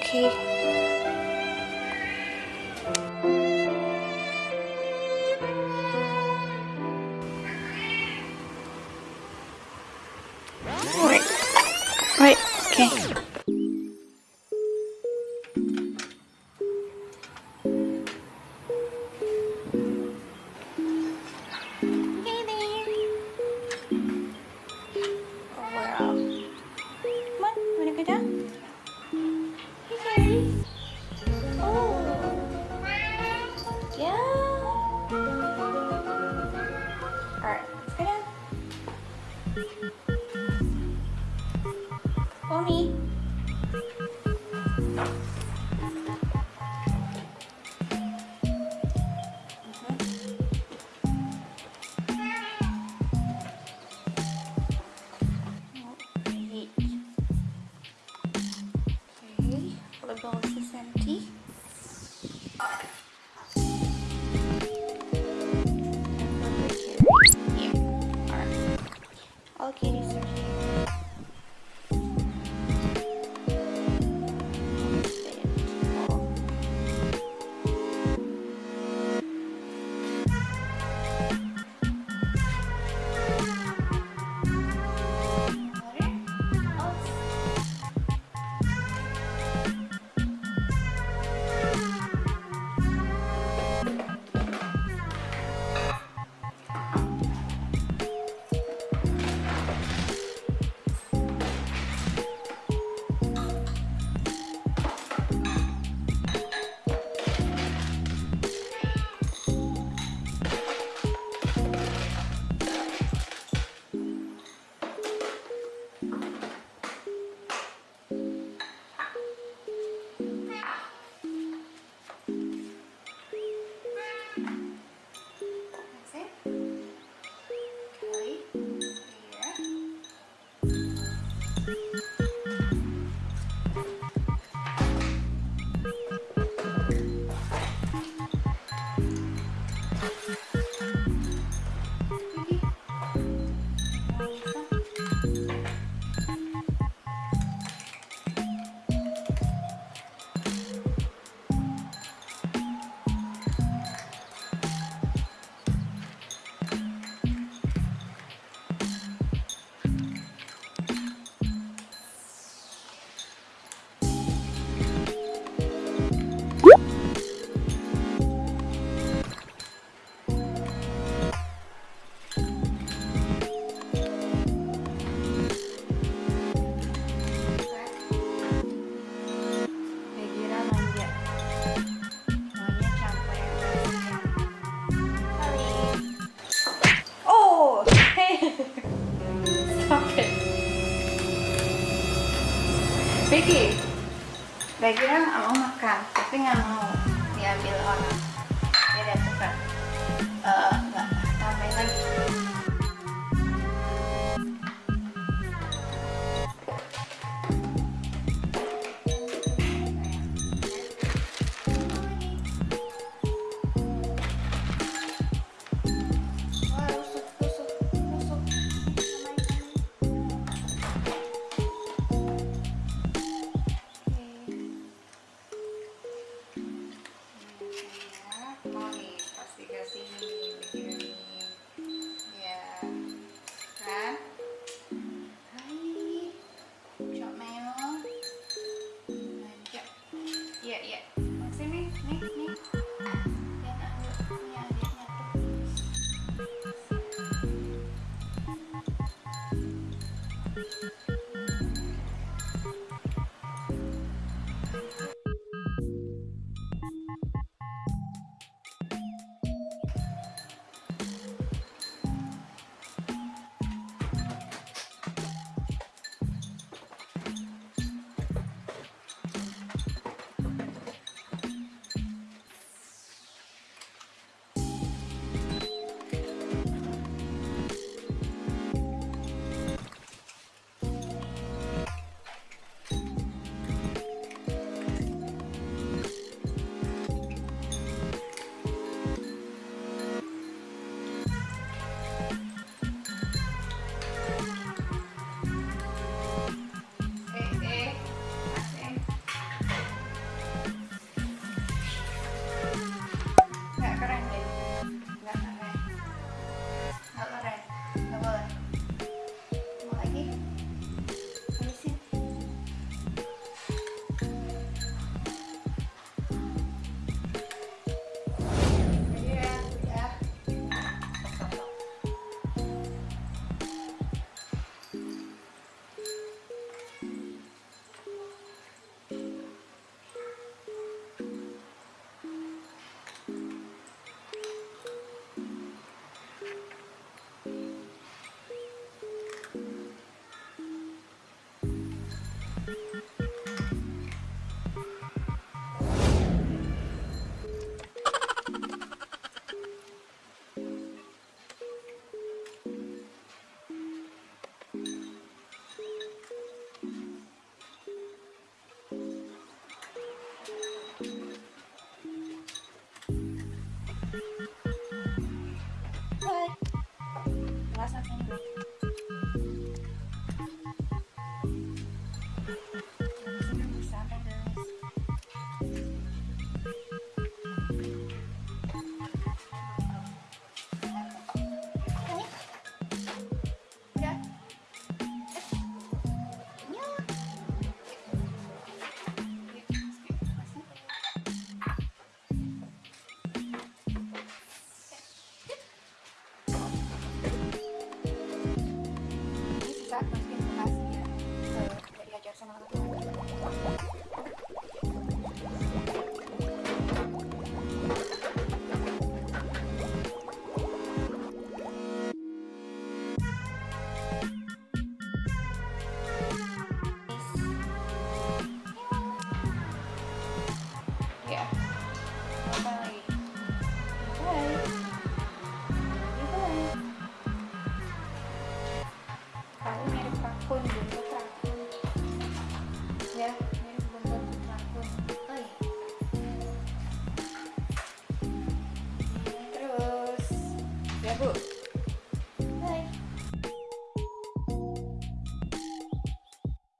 Okay. Oke, go to center. jadi saya kira mau makan tapi nggak mau diambil orang.